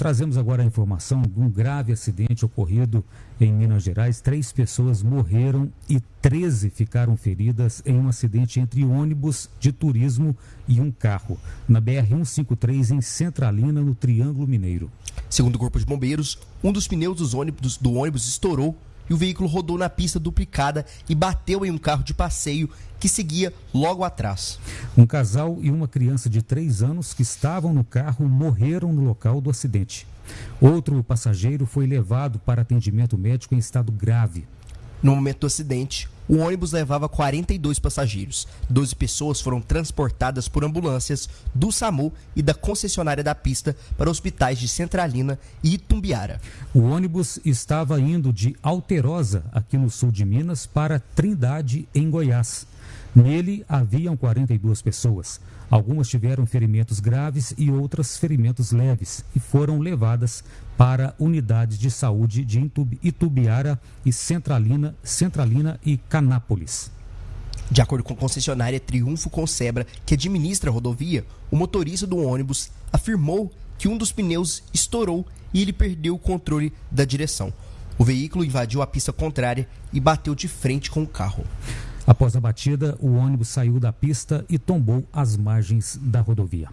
Trazemos agora a informação de um grave acidente ocorrido em Minas Gerais. Três pessoas morreram e 13 ficaram feridas em um acidente entre ônibus de turismo e um carro, na BR-153 em Centralina, no Triângulo Mineiro. Segundo o Corpo de Bombeiros, um dos pneus do ônibus estourou e o veículo rodou na pista duplicada e bateu em um carro de passeio que seguia logo atrás. Um casal e uma criança de 3 anos que estavam no carro morreram no local do acidente. Outro passageiro foi levado para atendimento médico em estado grave. No momento do acidente, o ônibus levava 42 passageiros. 12 pessoas foram transportadas por ambulâncias do SAMU e da concessionária da pista para hospitais de Centralina e Itumbiara. O ônibus estava indo de Alterosa, aqui no sul de Minas, para Trindade, em Goiás. Nele haviam 42 pessoas. Algumas tiveram ferimentos graves e outras ferimentos leves e foram levadas para unidades de saúde de Itubiara e Centralina, Centralina e Canápolis. De acordo com a concessionária Triunfo Concebra, que administra a rodovia, o motorista do ônibus afirmou que um dos pneus estourou e ele perdeu o controle da direção. O veículo invadiu a pista contrária e bateu de frente com o carro. Após a batida, o ônibus saiu da pista e tombou às margens da rodovia.